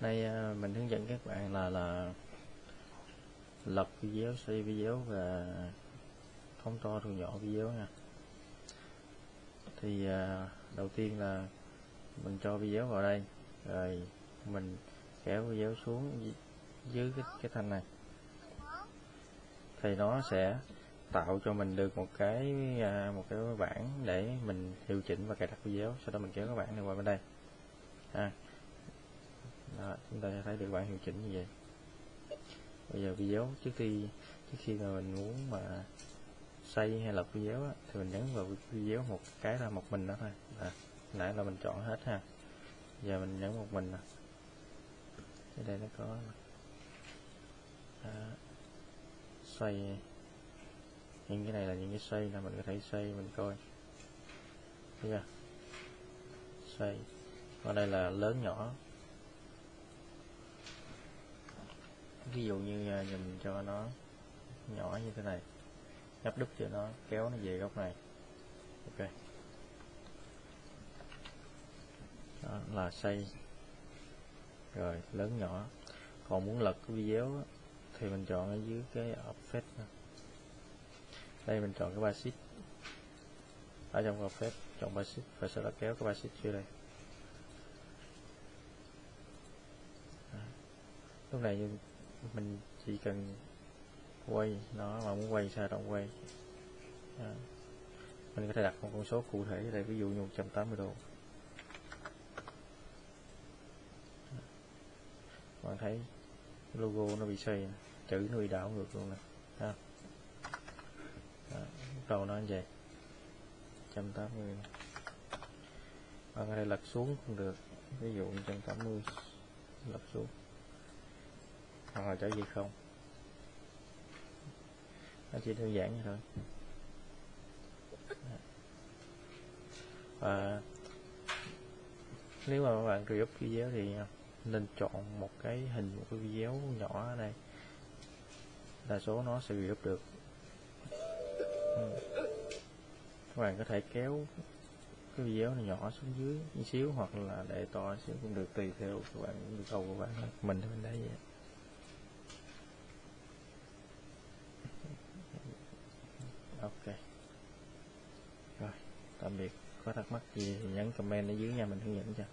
Đây à, mình hướng dẫn các bạn là là lập video, xây video và phóng to thu nhỏ video nha. Thì à, đầu tiên là mình cho video vào đây, rồi mình kéo video xuống dưới cái, cái thanh này. Thì nó sẽ tạo cho mình được một cái à, một cái bảng để mình điều chỉnh và cài đặt video. Sau đó mình kéo cái bảng này qua bên đây. À, đó, chúng ta sẽ thấy được bảng hiệu chỉnh như vậy. Bây giờ video trước khi trước khi mà mình muốn mà xây hay lập video á, thì mình nhấn vào video một cái là một mình đó thôi. À, nãy là mình chọn hết ha. Giờ mình nhấn một mình nè. Ở đây nó có đó. xoay những cái này là những cái xoay là mình có thể xoay mình coi. Thấy chưa? Xoay còn đây là lớn nhỏ. Ví dụ như à, dùm cho nó nhỏ như thế này, gấp đúc cho nó, kéo nó về góc này. Ok. Đó là xây. Rồi, lớn nhỏ. Còn muốn lật cái video thì mình chọn ở dưới cái offset đây, mình chọn cái basic ở trong offset chọn basic và sau đó kéo cái basic vô đây. Lúc này mình chỉ cần quay nó mà muốn quay sao động quay. À. mình có thể đặt một con số cụ thể đây ví dụ như 180 độ. Bạn thấy logo nó bị xoay chữ nó bị đảo ngược luôn nè, ha. À, đầu nó như vậy 180 bạn có thể lật xuống cũng được, ví dụ 180 lật xuống hoặc là trở về không. Nó chỉ đơn giản như thôi. Và nếu mà các bạn create video thì nên chọn một cái hình, một cái video nhỏ ở đây. Đa số nó sẽ create được. Ừ. các bạn có thể kéo cái video này nhỏ xuống dưới một xíu hoặc là để to xíu cũng được, tùy theo các bạn yêu cầu của bạn. Mình thì mình thấy vậy. Ok. Rồi, tạm biệt. Có thắc mắc gì thì nhấn comment ở dưới nha, mình hướng dẫn cho.